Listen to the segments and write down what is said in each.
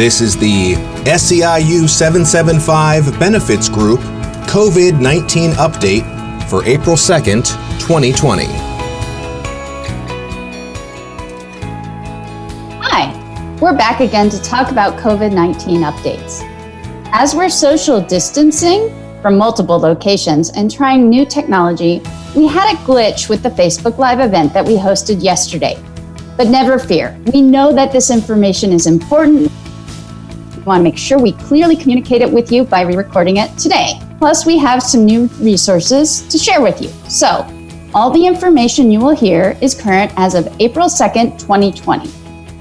This is the SEIU 775 Benefits Group COVID 19 update for April 2nd, 2020. Hi, we're back again to talk about COVID 19 updates. As we're social distancing from multiple locations and trying new technology, we had a glitch with the Facebook Live event that we hosted yesterday. But never fear, we know that this information is important. We want to make sure we clearly communicate it with you by re recording it today. Plus, we have some new resources to share with you. So, all the information you will hear is current as of April 2nd, 2020.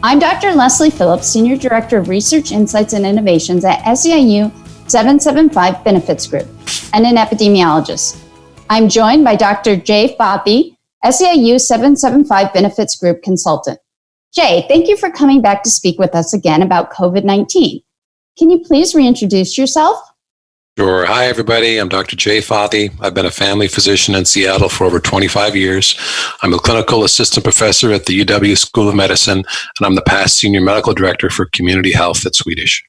I'm Dr. Leslie Phillips, Senior Director of Research Insights and Innovations at SEIU 775 Benefits Group, and an epidemiologist. I'm joined by Dr. Jay Fathi, SEIU 775 Benefits Group consultant. Jay, thank you for coming back to speak with us again about COVID 19. Can you please reintroduce yourself? Sure. Hi, everybody. I'm Dr. Jay Fathi. I've been a family physician in Seattle for over 25 years. I'm a clinical assistant professor at the UW School of Medicine, and I'm the past senior medical director for community health at Swedish.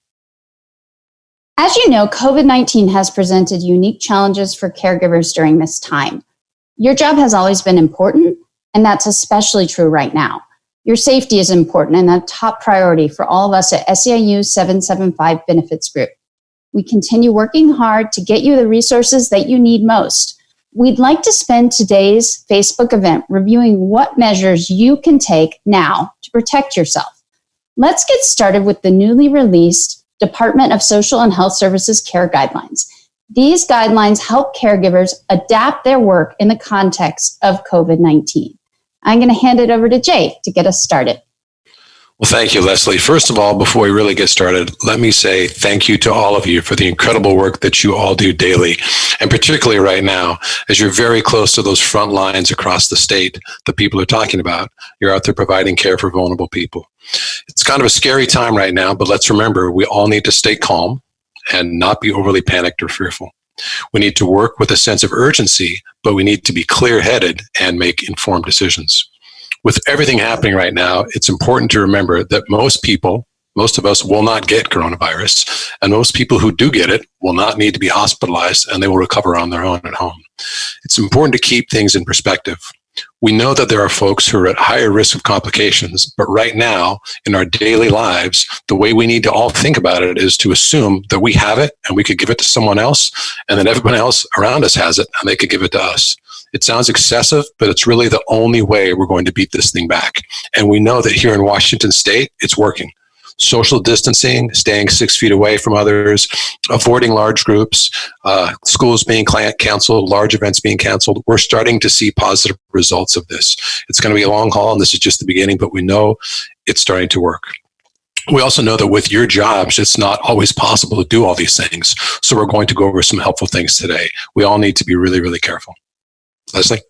As you know, COVID 19 has presented unique challenges for caregivers during this time. Your job has always been important, and that's especially true right now. Your safety is important and a top priority for all of us at SEIU 775 Benefits Group. We continue working hard to get you the resources that you need most. We'd like to spend today's Facebook event reviewing what measures you can take now to protect yourself. Let's get started with the newly released Department of Social and Health Services Care Guidelines. These guidelines help caregivers adapt their work in the context of COVID 19. I'm going to hand it over to Jay to get us started. Well, thank you, Leslie. First of all, before we really get started, let me say thank you to all of you for the incredible work that you all do daily. And particularly right now, as you're very close to those front lines across the state that people are talking about, you're out there providing care for vulnerable people. It's kind of a scary time right now, but let's remember we all need to stay calm and not be overly panicked or fearful. We need to work with a sense of urgency, but we need to be clear headed and make informed decisions. With everything happening right now, it's important to remember that most people, most of us will not get coronavirus, and most people who do get it will not need to be hospitalized and they will recover on their own at home. It's important to keep things in perspective. We know that there are folks who are at higher risk of complications, but right now in our daily lives, the way we need to all think about it is to assume that we have it and we could give it to someone else, and then everyone else around us has it and they could give it to us. It sounds excessive, but it's really the only way we're going to beat this thing back. And we know that here in Washington state, it's working social distancing, staying six feet away from others, avoiding large groups, uh, schools being canceled, large events being canceled. We're starting to see positive results of this. It's going to be a long haul, and this is just the beginning, but we know it's starting to work. We also know that with your jobs, it's not always possible to do all these things. So we're going to go over some helpful things today. We all need to be really, really careful. Leslie?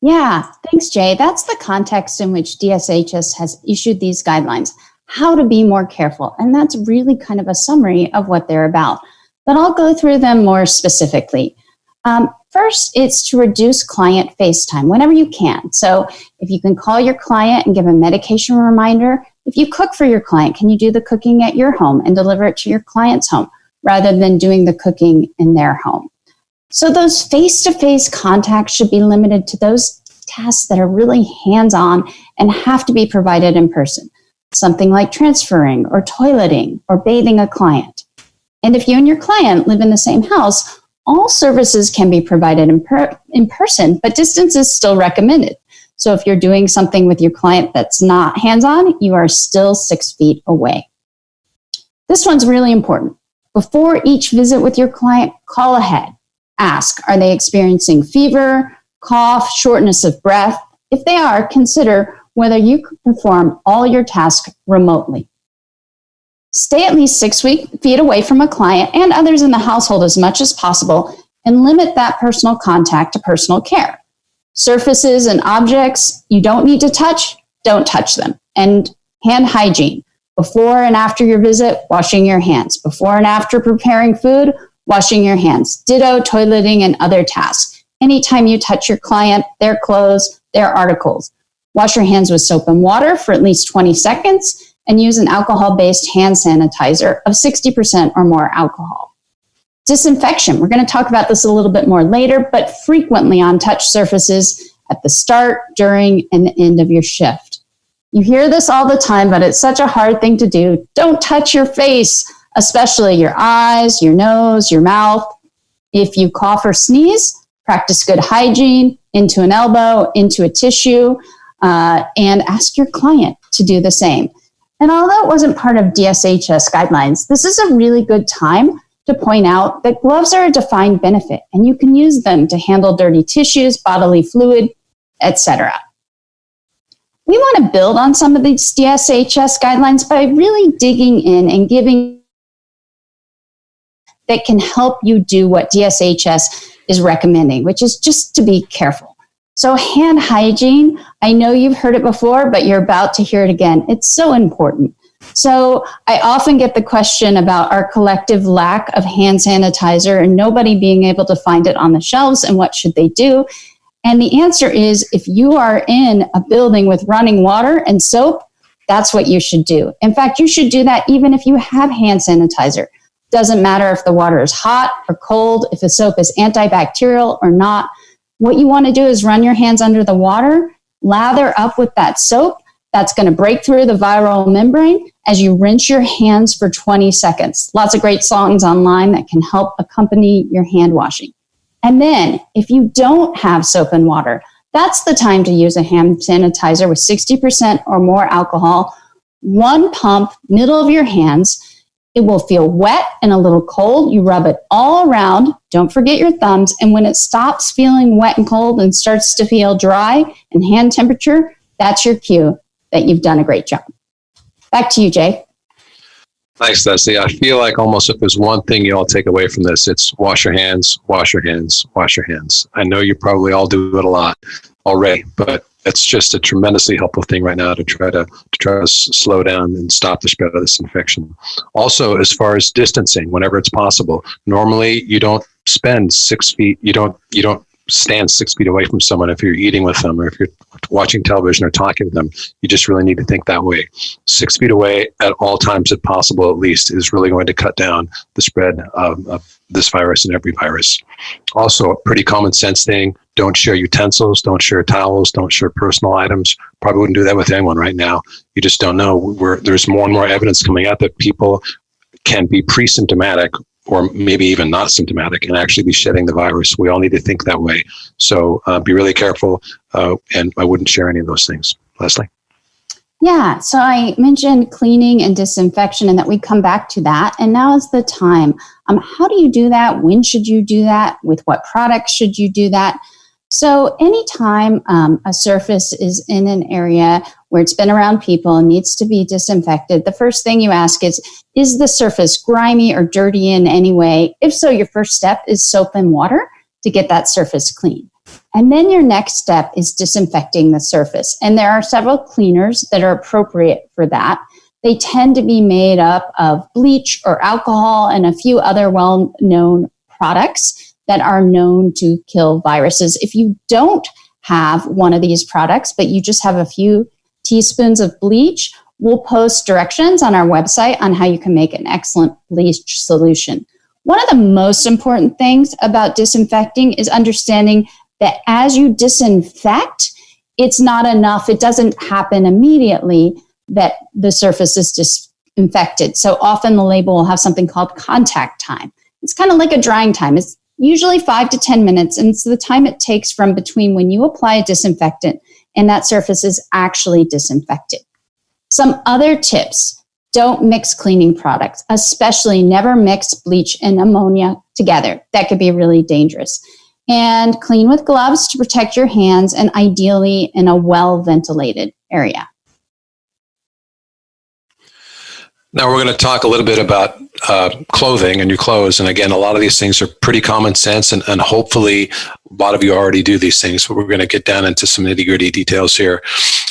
Yeah, thanks, Jay. That's the context in which DSHS has issued these guidelines how to be more careful. And that's really kind of a summary of what they're about. But I'll go through them more specifically. Um, first, it's to reduce client face time whenever you can. So if you can call your client and give a medication reminder, if you cook for your client, can you do the cooking at your home and deliver it to your client's home rather than doing the cooking in their home? So those face-to-face contacts should be limited to those tasks that are really hands-on and have to be provided in person something like transferring or toileting or bathing a client. And if you and your client live in the same house, all services can be provided in, per in person, but distance is still recommended. So if you're doing something with your client that's not hands-on, you are still six feet away. This one's really important. Before each visit with your client, call ahead. Ask, are they experiencing fever, cough, shortness of breath? If they are, consider whether you could perform all your tasks remotely. Stay at least six feet away from a client and others in the household as much as possible and limit that personal contact to personal care. Surfaces and objects you don't need to touch, don't touch them. And hand hygiene. Before and after your visit, washing your hands. Before and after preparing food, washing your hands. Ditto toileting and other tasks. Anytime you touch your client, their clothes, their articles. Wash your hands with soap and water for at least 20 seconds and use an alcohol based hand sanitizer of 60% or more alcohol. Disinfection, we're going to talk about this a little bit more later, but frequently on touch surfaces at the start, during, and the end of your shift. You hear this all the time, but it's such a hard thing to do. Don't touch your face, especially your eyes, your nose, your mouth. If you cough or sneeze, practice good hygiene into an elbow, into a tissue, uh, and ask your client to do the same. And although it wasn't part of DSHS guidelines, this is a really good time to point out that gloves are a defined benefit and you can use them to handle dirty tissues, bodily fluid, etc. We want to build on some of these DSHS guidelines by really digging in and giving that can help you do what DSHS is recommending, which is just to be careful. So, hand hygiene, I know you've heard it before, but you're about to hear it again. It's so important. So, I often get the question about our collective lack of hand sanitizer and nobody being able to find it on the shelves and what should they do. And the answer is if you are in a building with running water and soap, that's what you should do. In fact, you should do that even if you have hand sanitizer. Doesn't matter if the water is hot or cold, if the soap is antibacterial or not. What you want to do is run your hands under the water, lather up with that soap. That's going to break through the viral membrane as you rinse your hands for 20 seconds. Lots of great songs online that can help accompany your hand washing. And then, if you don't have soap and water, that's the time to use a hand sanitizer with 60% or more alcohol. One pump, middle of your hands, it will feel wet and a little cold. You rub it all around. Don't forget your thumbs. And when it stops feeling wet and cold and starts to feel dry and hand temperature, that's your cue that you've done a great job. Back to you, Jay. Thanks, Leslie. I feel like almost if there's one thing you all take away from this, it's wash your hands, wash your hands, wash your hands. I know you probably all do it a lot already, but it's just a tremendously helpful thing right now to try to, to try to slow down and stop the spread of this infection. Also, as far as distancing, whenever it's possible, normally you don't spend six feet. You don't you don't stand six feet away from someone if you're eating with them or if you're watching television or talking to them. You just really need to think that way. Six feet away at all times, if possible, at least, is really going to cut down the spread of, of this virus and every virus. Also, a pretty common sense thing don't share utensils, don't share towels, don't share personal items. Probably wouldn't do that with anyone right now. You just don't know. We're, there's more and more evidence coming out that people can be pre-symptomatic or maybe even not symptomatic and actually be shedding the virus. We all need to think that way. So uh, be really careful, uh, and I wouldn't share any of those things. Leslie? Yeah, so I mentioned cleaning and disinfection and that we come back to that. And now is the time. Um, how do you do that? When should you do that? With what products should you do that? So, anytime um, a surface is in an area where it's been around people and needs to be disinfected, the first thing you ask is Is the surface grimy or dirty in any way? If so, your first step is soap and water to get that surface clean. And then your next step is disinfecting the surface. And there are several cleaners that are appropriate for that. They tend to be made up of bleach or alcohol and a few other well known products that are known to kill viruses. If you don't have one of these products, but you just have a few teaspoons of bleach, we'll post directions on our website on how you can make an excellent bleach solution. One of the most important things about disinfecting is understanding that as you disinfect, it's not enough. It doesn't happen immediately that the surface is disinfected. So often the label will have something called contact time. It's kind of like a drying time. It's usually five to 10 minutes. And it's the time it takes from between when you apply a disinfectant and that surface is actually disinfected. Some other tips don't mix cleaning products, especially never mix bleach and ammonia together. That could be really dangerous. And clean with gloves to protect your hands and ideally in a well ventilated area. Now we're going to talk a little bit about uh, clothing and your clothes. And again, a lot of these things are pretty common sense, and, and hopefully, a lot of you already do these things. But we're going to get down into some nitty gritty details here.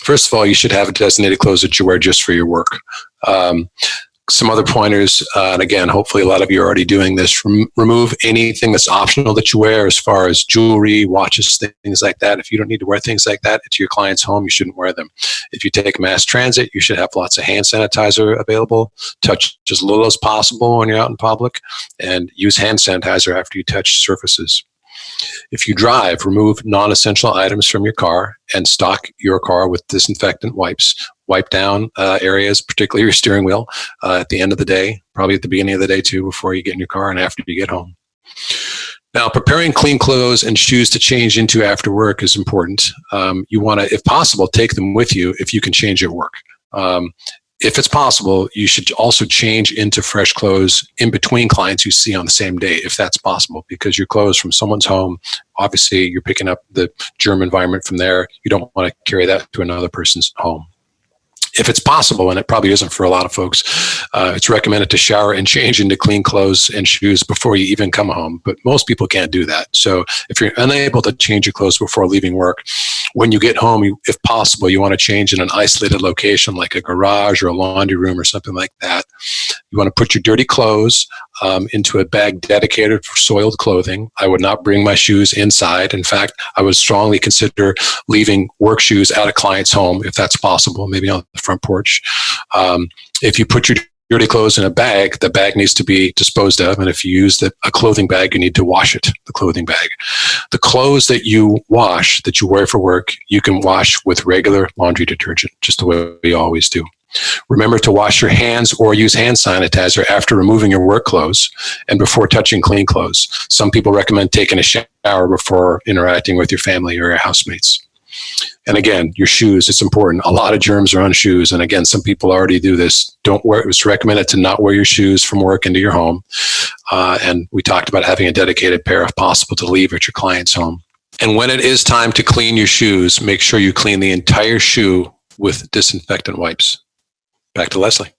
First of all, you should have a designated clothes that you wear just for your work. Um, some other pointers, uh, and again, hopefully a lot of you are already doing this. Rem- remove anything that's optional that you wear, as far as jewelry, watches, things like that. If you don't need to wear things like that to your client's home, you shouldn't wear them. If you take mass transit, you should have lots of hand sanitizer available. Touch as little as possible when you're out in public, and use hand sanitizer after you touch surfaces. If you drive, remove non essential items from your car and stock your car with disinfectant wipes. Wipe down uh, areas, particularly your steering wheel, uh, at the end of the day, probably at the beginning of the day too, before you get in your car and after you get home. Now, preparing clean clothes and shoes to change into after work is important. Um, you want to, if possible, take them with you if you can change at work. Um, if it's possible, you should also change into fresh clothes in between clients you see on the same day, if that's possible, because your clothes from someone's home, obviously you're picking up the germ environment from there. You don't want to carry that to another person's home if it's possible, and it probably isn't for a lot of folks, uh, it's recommended to shower and change into clean clothes and shoes before you even come home. But most people can't do that. So if you're unable to change your clothes before leaving work, when you get home, you, if possible, you want to change in an isolated location like a garage or a laundry room or something like that. You want to put your dirty clothes um, into a bag dedicated for soiled clothing. I would not bring my shoes inside. In fact, I would strongly consider leaving work shoes at a client's home if that's possible, maybe on the front porch. Um, if you put your dirty clothes in a bag, the bag needs to be disposed of. And if you use the, a clothing bag, you need to wash it, the clothing bag. The clothes that you wash, that you wear for work, you can wash with regular laundry detergent, just the way we always do. Remember to wash your hands or use hand sanitizer after removing your work clothes and before touching clean clothes. Some people recommend taking a shower before interacting with your family or your housemates. And again, your shoes, it's important. A lot of germs are on shoes. And again, some people already do this. Don't wear, it's recommended to not wear your shoes from work into your home. Uh, and we talked about having a dedicated pair if possible to leave at your client's home. And when it is time to clean your shoes, make sure you clean the entire shoe with disinfectant wipes. Back to Leslie.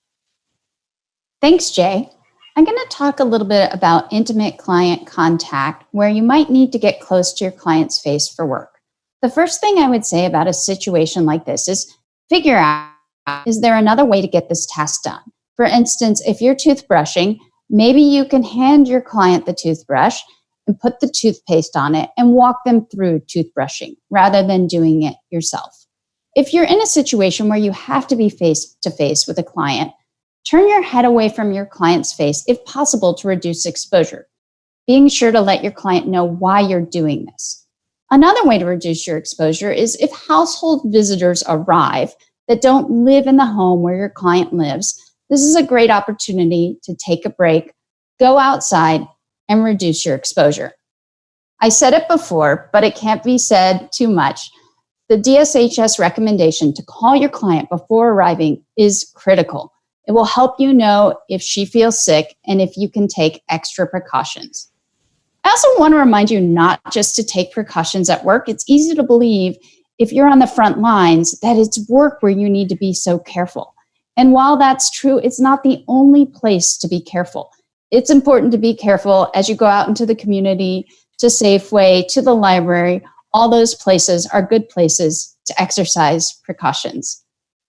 Thanks, Jay. I'm going to talk a little bit about intimate client contact where you might need to get close to your client's face for work. The first thing I would say about a situation like this is figure out is there another way to get this task done? For instance, if you're toothbrushing, maybe you can hand your client the toothbrush and put the toothpaste on it and walk them through toothbrushing rather than doing it yourself. If you're in a situation where you have to be face to face with a client, turn your head away from your client's face if possible to reduce exposure, being sure to let your client know why you're doing this. Another way to reduce your exposure is if household visitors arrive that don't live in the home where your client lives, this is a great opportunity to take a break, go outside, and reduce your exposure. I said it before, but it can't be said too much. The DSHS recommendation to call your client before arriving is critical. It will help you know if she feels sick and if you can take extra precautions. I also want to remind you not just to take precautions at work. It's easy to believe if you're on the front lines that it's work where you need to be so careful. And while that's true, it's not the only place to be careful. It's important to be careful as you go out into the community, to Safeway, to the library, all those places are good places to exercise precautions.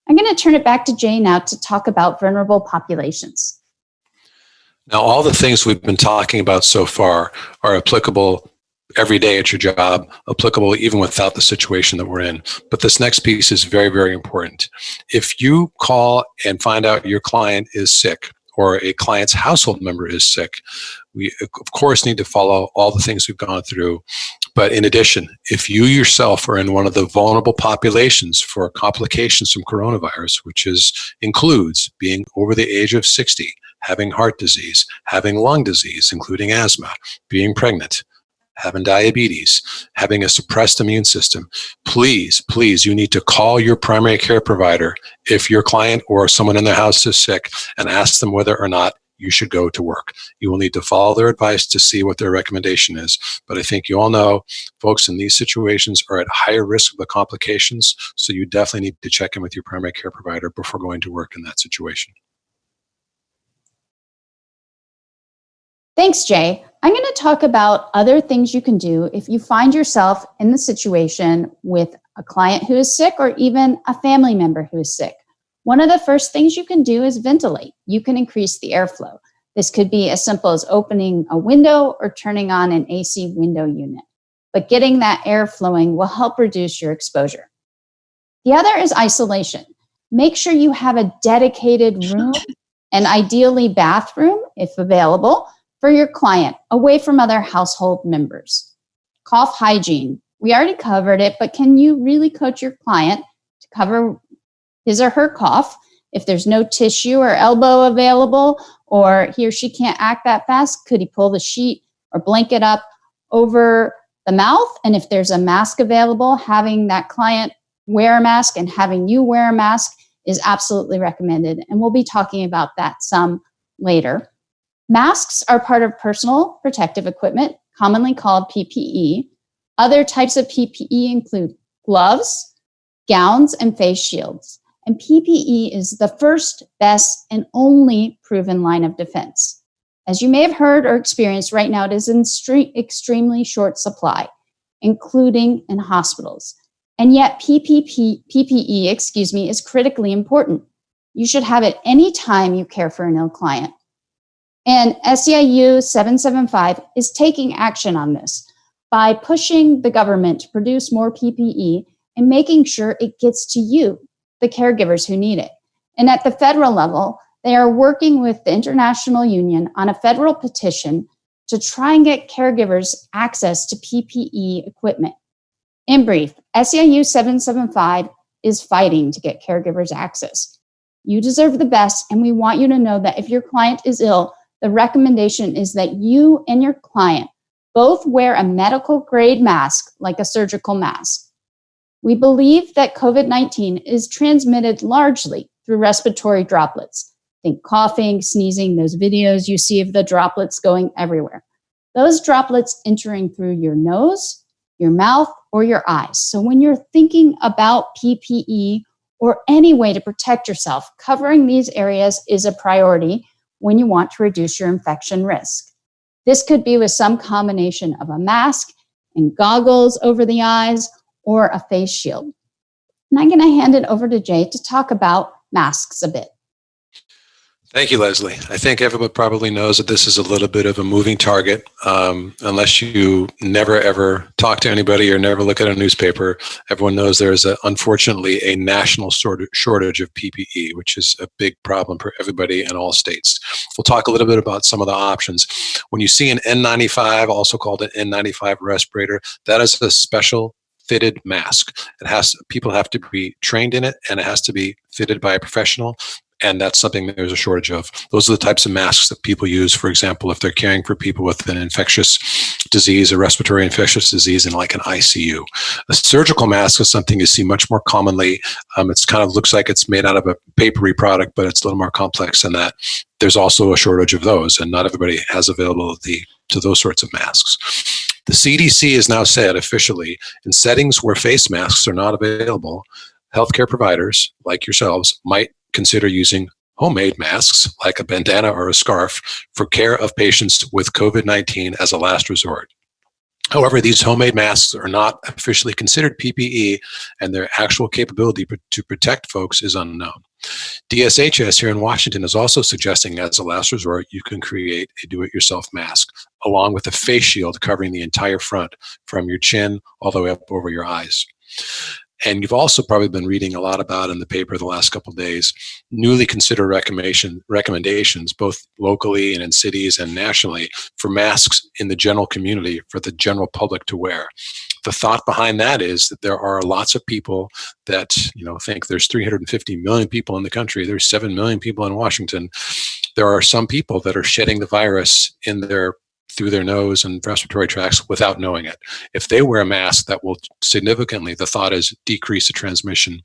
I'm going to turn it back to Jay now to talk about vulnerable populations. Now, all the things we've been talking about so far are applicable every day at your job, applicable even without the situation that we're in. But this next piece is very, very important. If you call and find out your client is sick, or a client's household member is sick, we of course need to follow all the things we've gone through but in addition, if you yourself are in one of the vulnerable populations for complications from coronavirus, which is includes being over the age of 60, having heart disease, having lung disease, including asthma, being pregnant, having diabetes, having a suppressed immune system, please, please, you need to call your primary care provider if your client or someone in their house is sick and ask them whether or not you should go to work. You will need to follow their advice to see what their recommendation is. But I think you all know folks in these situations are at higher risk of the complications. So you definitely need to check in with your primary care provider before going to work in that situation. Thanks, Jay. I'm going to talk about other things you can do if you find yourself in the situation with a client who is sick or even a family member who is sick. One of the first things you can do is ventilate. You can increase the airflow. This could be as simple as opening a window or turning on an AC window unit. But getting that air flowing will help reduce your exposure. The other is isolation. Make sure you have a dedicated room and ideally bathroom, if available, for your client away from other household members. Cough hygiene. We already covered it, but can you really coach your client to cover his or her cough if there's no tissue or elbow available or he or she can't act that fast could he pull the sheet or blanket up over the mouth? And if there's a mask available having that client wear a mask and having you wear a mask is absolutely recommended. And we'll be talking about that some later. Masks are part of personal protective equipment commonly called ppe other types of ppe include gloves gowns and face shields and PPE is the first, best, and only proven line of defense. As you may have heard or experienced right now, it is in extremely short supply, including in hospitals. And yet PPP, PPE, excuse me, is critically important. You should have it anytime you care for an ill client. And SEIU 775 is taking action on this by pushing the government to produce more PPE and making sure it gets to you, the caregivers who need it. And at the federal level, they are working with the International Union on a federal petition to try and get caregivers access to PPE equipment. In brief, SEIU 775 is fighting to get caregivers access. You deserve the best, and we want you to know that if your client is ill, the recommendation is that you and your client both wear a medical grade mask, like a surgical mask. We believe that COVID 19 is transmitted largely through respiratory droplets. Think coughing, sneezing, those videos you see of the droplets going everywhere. Those droplets entering through your nose, your mouth, or your eyes. So when you're thinking about PPE or any way to protect yourself, covering these areas is a priority when you want to reduce your infection risk. This could be with some combination of a mask and goggles over the eyes or a face shield. And I'm going to hand it over to Jay to talk about masks a bit. Thank you, Leslie. I think everyone probably knows that this is a little bit of a moving target. Um, unless you never ever talk to anybody or never look at a newspaper, everyone knows there's a, unfortunately a national shortage of PPE, which is a big problem for everybody in all states. We'll talk a little bit about some of the options. When you see an N95, also called an N95 respirator, that is a special fitted mask. It has people have to be trained in it, and it has to be fitted by a professional. And that's something there's a shortage of. Those are the types of masks that people use, for example, if they're caring for people with an infectious disease, a respiratory infectious disease in like an ICU. A surgical mask is something you see much more commonly. Um, it's kind of looks like it's made out of a papery product, but it's a little more complex than that. There's also a shortage of those, and not everybody has availability to those sorts of masks. The CDC has now said officially in settings where face masks are not available, healthcare providers like yourselves might consider using homemade masks like a bandana or a scarf for care of patients with COVID 19 as a last resort. However, these homemade masks are not officially considered PPE, and their actual capability to protect folks is unknown. DSHS here in Washington is also suggesting as a last resort, you can create a do-it-yourself mask along with a face shield covering the entire front from your chin all the way up over your eyes. And you've also probably been reading a lot about in the paper the last couple days, newly considered recommendation, recommendations, both locally and in cities and nationally, for masks in the general community for the general public to wear. The thought behind that is that there are lots of people that, you know, think there's 350 million people in the country, there's 7 million people in Washington. There are some people that are shedding the virus in their through their nose and respiratory tracts without knowing it. If they wear a mask, that will significantly, the thought is, decrease the transmission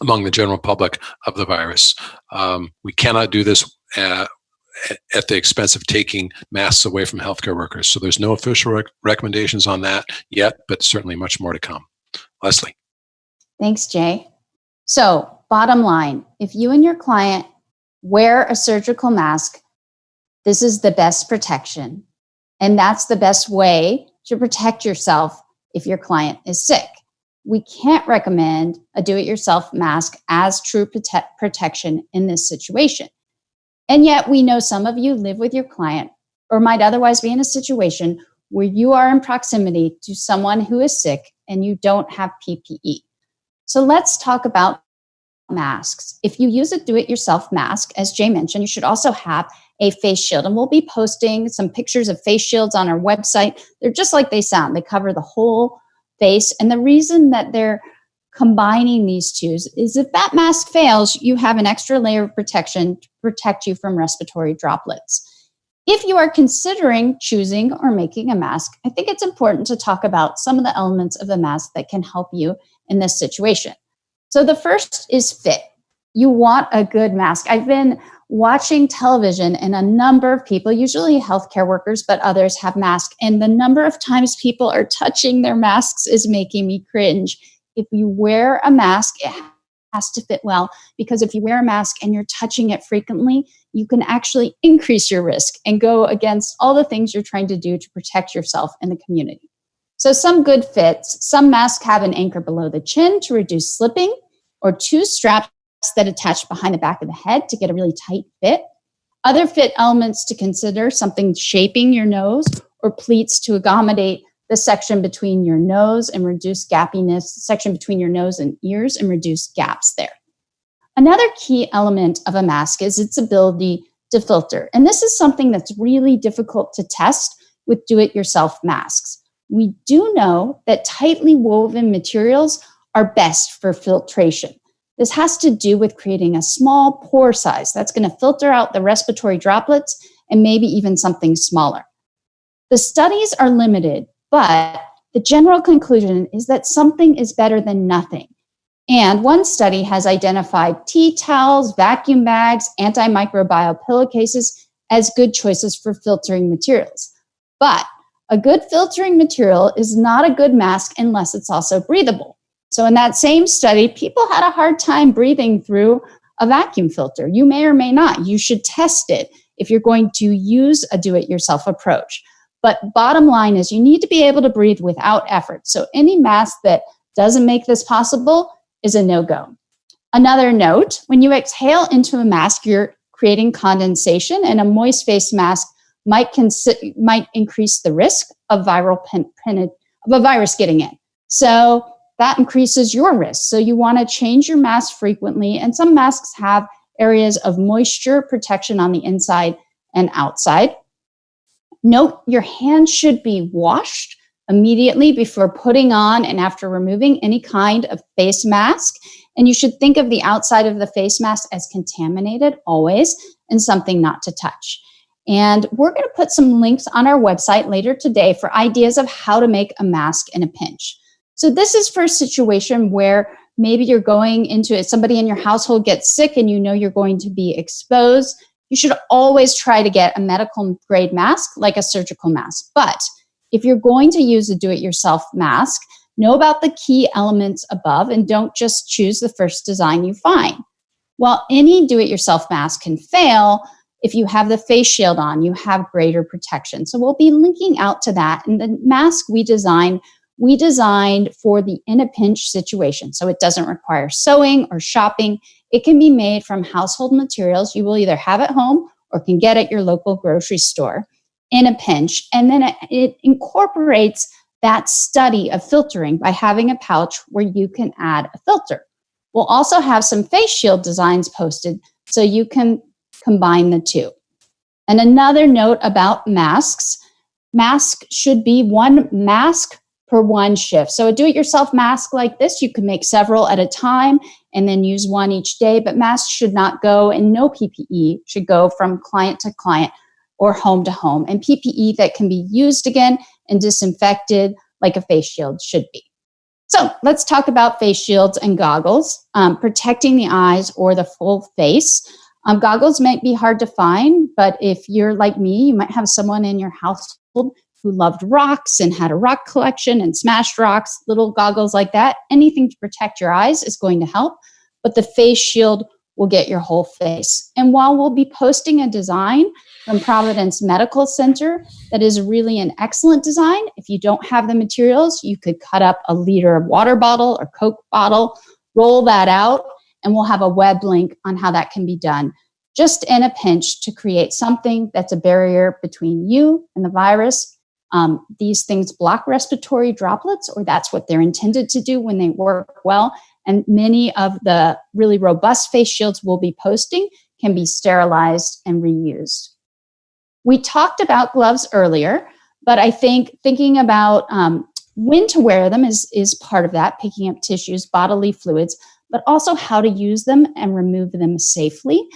among the general public of the virus. Um, we cannot do this uh, at the expense of taking masks away from healthcare workers. So there's no official rec recommendations on that yet, but certainly much more to come. Leslie. Thanks, Jay. So bottom line, if you and your client wear a surgical mask, this is the best protection. And that's the best way to protect yourself if your client is sick. we can't recommend a do it yourself mask as true prote- protection in this situation. And yet, we know some of you live with your client or might otherwise be in a situation where you are in proximity to someone who is sick and you don't have PPE. So let's talk about masks. If you use a do it yourself mask, as Jay mentioned, you should also have a face shield. And we'll be posting some pictures of face shields on our website. They're just like they sound, they cover the whole face. And the reason that they're combining these two is if that mask fails, you have an extra layer of protection to protect you from respiratory droplets. If you are considering choosing or making a mask, I think it's important to talk about some of the elements of the mask that can help you in this situation. So the first is fit. You want a good mask. I've been watching television and a number of people, usually healthcare workers, but others have masks. And the number of times people are touching their masks is making me cringe. If you wear a mask, it has to fit well because if you wear a mask and you're touching it frequently, you can actually increase your risk and go against all the things you're trying to do to protect yourself and the community. So, some good fits some masks have an anchor below the chin to reduce slipping, or two straps that attach behind the back of the head to get a really tight fit. Other fit elements to consider something shaping your nose, or pleats to accommodate the section between your nose and reduce gappiness, section between your nose and ears and reduce gaps there. Another key element of a mask is its ability to filter. And this is something that's really difficult to test with do it yourself masks. We do know that tightly woven materials are best for filtration. This has to do with creating a small pore size that's going to filter out the respiratory droplets and maybe even something smaller. The studies are limited, but the general conclusion is that something is better than nothing. And one study has identified tea towels, vacuum bags, antimicrobial pillowcases as good choices for filtering materials. But a good filtering material is not a good mask unless it's also breathable. So, in that same study, people had a hard time breathing through a vacuum filter. You may or may not. You should test it if you're going to use a do it yourself approach. But bottom line is, you need to be able to breathe without effort. So, any mask that doesn't make this possible is a no go. Another note when you exhale into a mask, you're creating condensation, and a moist face mask might, might increase the risk of viral pen- pen- of a virus getting in. So that increases your risk. So you want to change your mask frequently, and some masks have areas of moisture protection on the inside and outside. Note your hands should be washed immediately before putting on and after removing any kind of face mask. And you should think of the outside of the face mask as contaminated always and something not to touch. And we're going to put some links on our website later today for ideas of how to make a mask in a pinch. So, this is for a situation where maybe you're going into it, somebody in your household gets sick and you know you're going to be exposed. You should always try to get a medical grade mask like a surgical mask. But if you're going to use a do it yourself mask, know about the key elements above and don't just choose the first design you find. While any do it yourself mask can fail, if you have the face shield on, you have greater protection. So we'll be linking out to that. And the mask we designed, we designed for the in a pinch situation. So it doesn't require sewing or shopping. It can be made from household materials you will either have at home or can get at your local grocery store in a pinch. And then it, incorporates that study of filtering by having a pouch where you can add a filter. We'll also have some face shield designs posted so you can combine the two. And another note about masks mask should be one mask per one shift. So a do it yourself mask like this, you can make several at a time and then use one each day, but masks should not go and no PPE should go from client to client or home to home, and PPE that can be used again and disinfected like a face shield should be. So let's talk about face shields and goggles, um, protecting the eyes or the full face. Um, goggles might be hard to find, but if you're like me, you might have someone in your household who loved rocks and had a rock collection and smashed rocks, little goggles like that. Anything to protect your eyes is going to help, but the face shield will get your whole face. And while we'll be posting a design from Providence Medical Center that is really an excellent design, if you don't have the materials, you could cut up a liter of water bottle or Coke bottle, roll that out, and we'll have a web link on how that can be done just in a pinch to create something that's a barrier between you and the virus. Um, these things block respiratory droplets, or that's what they're intended to do when they work well. And many of the really robust face shields we'll be posting can be sterilized and reused. We talked about gloves earlier, but I think thinking about um, when to wear them is, is part of that, picking up tissues, bodily fluids, but also how to use them and remove them safely.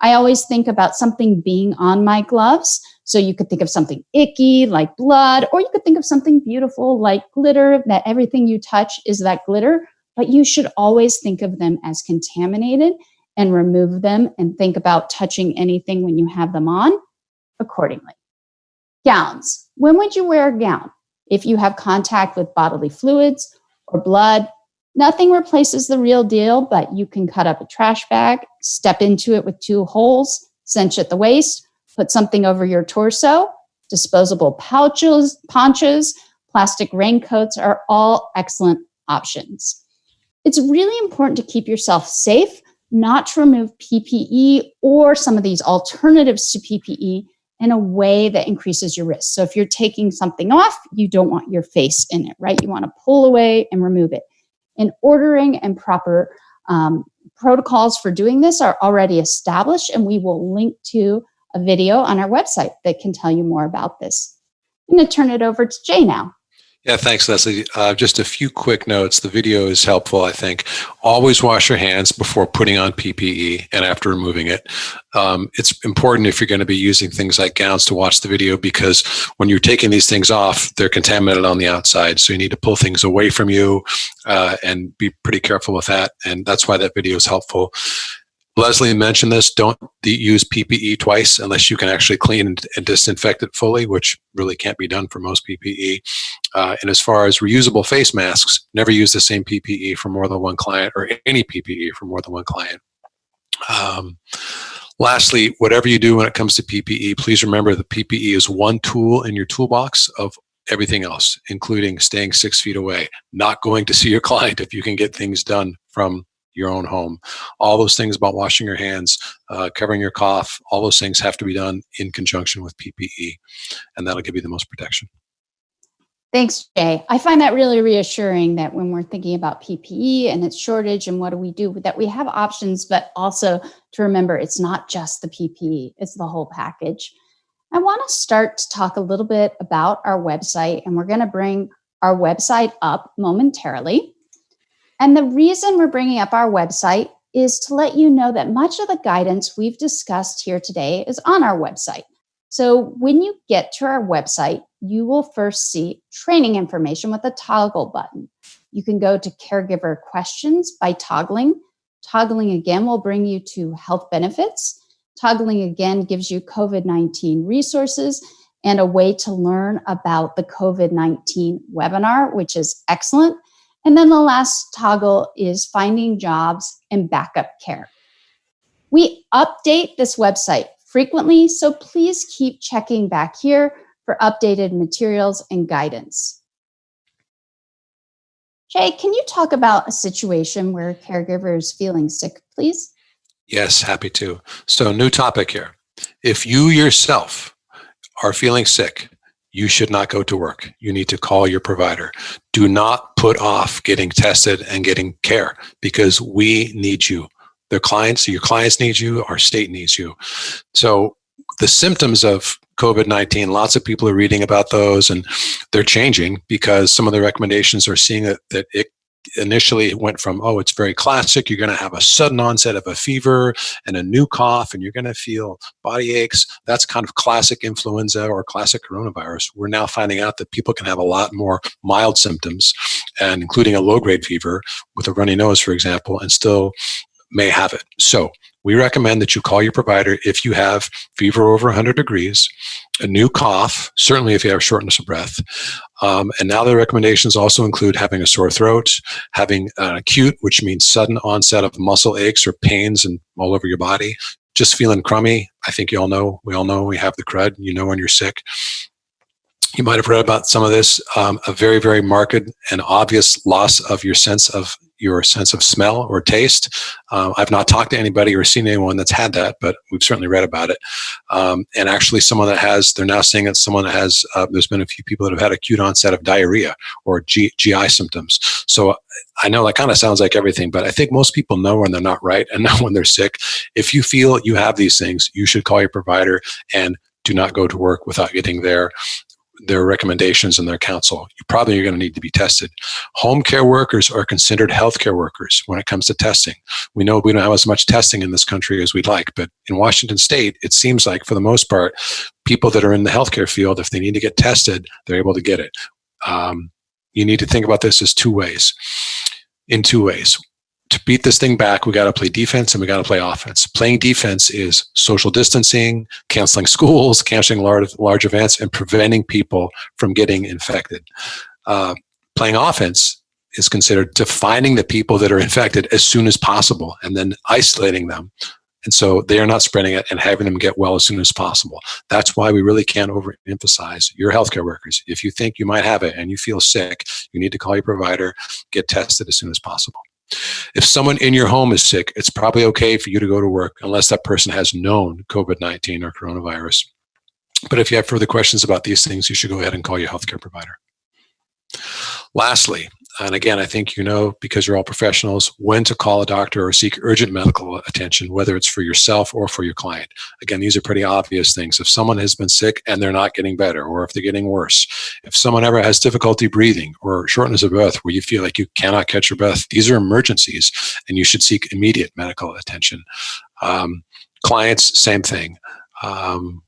I always think about something being on my gloves. So you could think of something icky like blood, or you could think of something beautiful like glitter, that everything you touch is that glitter. But you should always think of them as contaminated and remove them and think about touching anything when you have them on accordingly. Gowns. When would you wear a gown? If you have contact with bodily fluids or blood, Nothing replaces the real deal, but you can cut up a trash bag, step into it with two holes, cinch at the waist, put something over your torso. Disposable pouches, ponchos, plastic raincoats are all excellent options. It's really important to keep yourself safe, not to remove PPE or some of these alternatives to PPE in a way that increases your risk. So if you're taking something off, you don't want your face in it, right? You want to pull away and remove it and ordering and proper um, protocols for doing this are already established and we will link to a video on our website that can tell you more about this. I'm going to turn it over to Jay now. Yeah, thanks, Leslie. Uh, just a few quick notes. The video is helpful, I think. Always wash your hands before putting on PPE and after removing it. Um, it's important if you're going to be using things like gowns to watch the video because when you're taking these things off, they're contaminated on the outside. So you need to pull things away from you uh, and be pretty careful with that. And that's why that video is helpful. Leslie mentioned this, don't use PPE twice unless you can actually clean and, disinfect it fully, which really can't be done for most PPE. Uh, and as far as reusable face masks, never use the same PPE for more than one client or any PPE for more than one client. Um, lastly, whatever you do when it comes to PPE, please remember that PPE is one tool in your toolbox of everything else, including staying six feet away, not going to see your client if you can get things done from your own home. All those things about washing your hands, uh, covering your cough, all those things have to be done in conjunction with PPE, and that'll give you the most protection. Thanks, Jay. I find that really reassuring that when we're thinking about PPE and its shortage and what do we do, that we have options, but also to remember it's not just the PPE, it's the whole package. I want to start to talk a little bit about our website, and we're going to bring our website up momentarily. And the reason we're bringing up our website is to let you know that much of the guidance we've discussed here today is on our website. So when you get to our website, you will first see training information with a toggle button. You can go to caregiver questions by toggling. Toggling again will bring you to health benefits. Toggling again gives you COVID-19 resources and a way to learn about the COVID-19 webinar, which is excellent. And then the last toggle is finding jobs and backup care. We update this website frequently, so please keep checking back here for updated materials and guidance. Jay, can you talk about a situation where a caregiver is feeling sick, please? Yes, happy to. So new topic here. If you yourself are feeling sick, you should not go to work. You need to call your provider. Do not put off getting tested and getting care because we need you. The clients, your clients need you, our state needs you. So the symptoms of COVID-19, lots of people are reading about those and they're changing because some of the recommendations are seeing that, that it initially it went from, oh, it's very classic. You're going to have a sudden onset of a fever and a new cough, and you're going to feel body aches. That's kind of classic influenza or classic coronavirus. We're now finding out that people can have a lot more mild symptoms, and including a low grade fever with a runny nose, for example, and still may have it. So we recommend that you call your provider if you have fever over 100 degrees, a new cough, certainly if you have shortness of breath, Um, and now the recommendations also include having a sore throat, having an acute, which means sudden onset of muscle aches or pains and all over your body, just feeling crummy. I think you all know, we all know we have the crud, you know when you're sick. You might have read about some of this, um, a very, very marked and obvious loss of your sense of your sense of smell or taste. Uh, I've not talked to anybody or seen anyone that's had that, but we've certainly read about it. Um, and actually someone that has, they're now saying it's someone that has, uh, there's been a few people that have had acute onset of diarrhea or G GI symptoms. So I know that kind of sounds like everything, but I think most people know when they're not right and know when they're sick. If you feel you have these things, you should call your provider and do not go to work without getting there their recommendations and their counsel. You probably are going to need to be tested. Home care workers are considered healthcare workers when it comes to testing. We know we don't have as much testing in this country as we'd like, but in Washington state, it seems like for the most part, people that are in the healthcare field, if they need to get tested, they're able to get it. Um, you need to think about this as two ways, in two ways to beat this thing back, we got to play defense and we got to play offense. Playing defense is social distancing, canceling schools, canceling large, large events, and preventing people from getting infected. Uh, playing offense is considered defining the people that are infected as soon as possible and then isolating them. And so they are not spreading it and having them get well as soon as possible. That's why we really can't overemphasize your healthcare workers. If you think you might have it and you feel sick, you need to call your provider, get tested as soon as possible. If someone in your home is sick, it's probably okay for you to go to work unless that person has known COVID-19 or coronavirus. But if you have further questions about these things, you should go ahead and call your healthcare provider. Lastly, and again, I think you know, because you're all professionals, when to call a doctor or seek urgent medical attention, whether it's for yourself or for your client. Again, these are pretty obvious things. If someone has been sick and they're not getting better, or if they're getting worse, if someone ever has difficulty breathing or shortness of breath where you feel like you cannot catch your breath, these are emergencies and you should seek immediate medical attention. Um, clients, same thing. Um,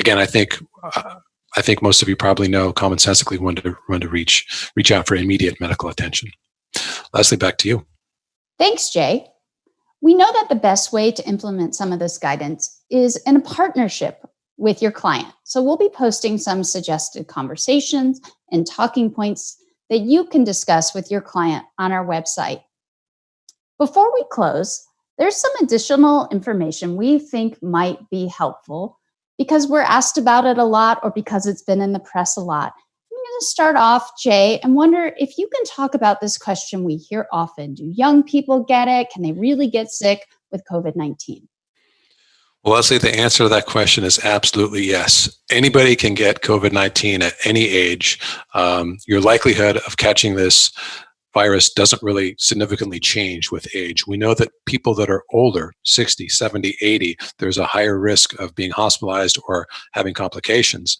again, I think uh, I think most of you probably know commonsensically when to when to reach reach out for immediate medical attention. Leslie, back to you. Thanks, Jay. We know that the best way to implement some of this guidance is in a partnership with your client. So we'll be posting some suggested conversations and talking points that you can discuss with your client on our website. Before we close, there's some additional information we think might be helpful because we're asked about it a lot or because it's been in the press a lot. I'm going to start off, Jay, and wonder if you can talk about this question we hear often. Do young people get it? Can they really get sick with COVID-19? Well, Leslie, the answer to that question is absolutely yes. Anybody can get COVID-19 at any age. Um, your likelihood of catching this virus doesn't really significantly change with age. We know that people that are older, 60, 70, 80, there's a higher risk of being hospitalized or having complications.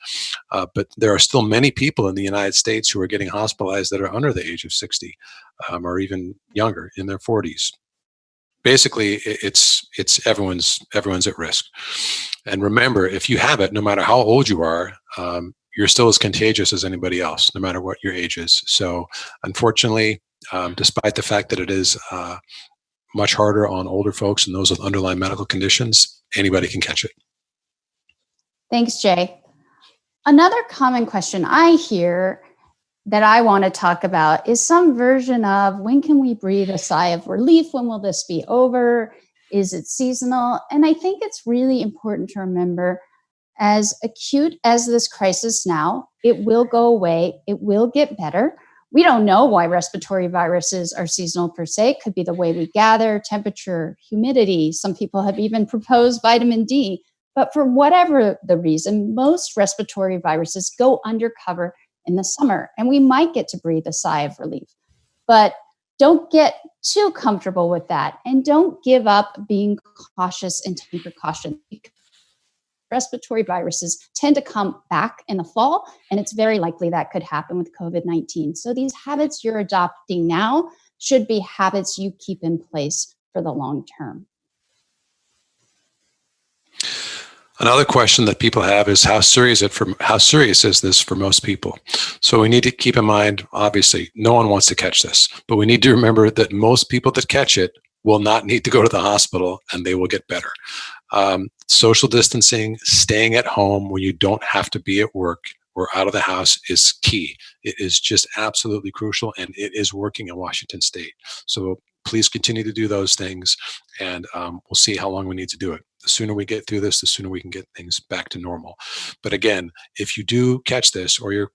Uh, but there are still many people in the United States who are getting hospitalized that are under the age of 60 um, or even younger in their 40s. Basically, it's it's everyone's everyone's at risk. And remember, if you have it, no matter how old you are, um, you're still as contagious as anybody else, no matter what your age is. So unfortunately, um, despite the fact that it is uh, much harder on older folks and those with underlying medical conditions, anybody can catch it. Thanks, Jay. Another common question I hear that I want to talk about is some version of when can we breathe a sigh of relief? When will this be over? Is it seasonal? And I think it's really important to remember as acute as this crisis now, it will go away. It will get better. We don't know why respiratory viruses are seasonal per se. It could be the way we gather, temperature, humidity. Some people have even proposed vitamin D. But for whatever the reason, most respiratory viruses go undercover in the summer, and we might get to breathe a sigh of relief. But don't get too comfortable with that, and don't give up being cautious and taking precautions respiratory viruses tend to come back in the fall, and it's very likely that could happen with COVID-19. So these habits you're adopting now should be habits you keep in place for the long term. Another question that people have is how serious it for how serious is this for most people? So we need to keep in mind, obviously, no one wants to catch this, but we need to remember that most people that catch it will not need to go to the hospital and they will get better um, social distancing, staying at home when you don't have to be at work or out of the house is key. It is just absolutely crucial and it is working in Washington state. So please continue to do those things and um, we'll see how long we need to do it. The sooner we get through this, the sooner we can get things back to normal. But again, if you do catch this or your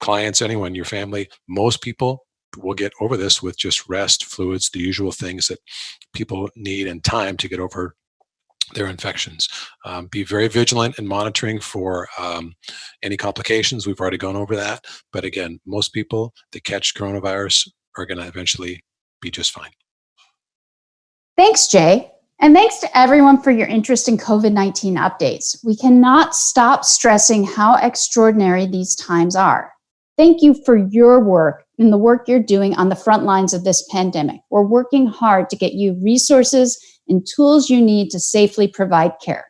clients, anyone, your family, most people will get over this with just rest, fluids, the usual things that people need and time to get over their infections. Um, be very vigilant in monitoring for um, any complications. We've already gone over that. But again, most people that catch coronavirus are going to eventually be just fine. Thanks, Jay. And thanks to everyone for your interest in COVID 19 updates. We cannot stop stressing how extraordinary these times are. Thank you for your work and the work you're doing on the front lines of this pandemic. We're working hard to get you resources and tools you need to safely provide care.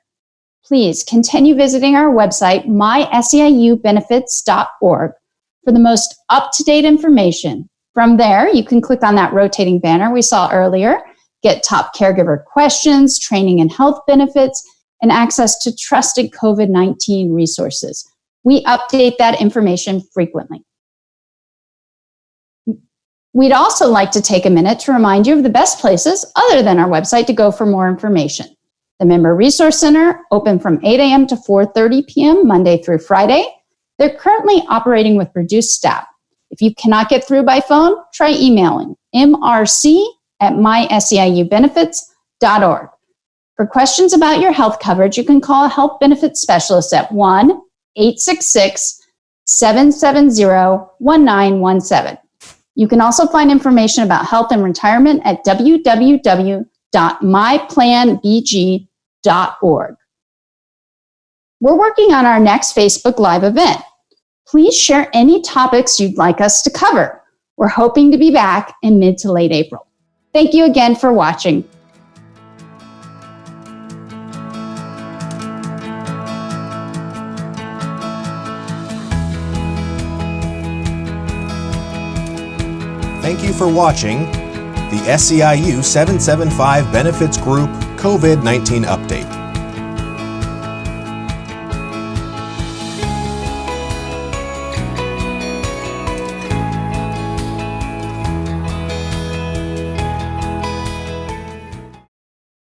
Please continue visiting our website, myseiubenefits.org, for the most up to date information. From there, you can click on that rotating banner we saw earlier, get top caregiver questions, training and health benefits, and access to trusted COVID 19 resources. We update that information frequently. We'd also like to take a minute to remind you of the best places other than our website to go for more information. The Member Resource Center, open from 8 a.m. to 4.30 p.m. Monday through Friday. They're currently operating with reduced staff. If you cannot get through by phone, try emailing mrc at myseiubenefits.org. For questions about your health coverage, you can call a health benefits specialist at 1 866 770 1917. You can also find information about health and retirement at www.myplanbg.org. We're working on our next Facebook Live event. Please share any topics you'd like us to cover. We're hoping to be back in mid to late April. Thank you again for watching. Thank you for watching the SEIU 775 Benefits Group COVID 19 Update.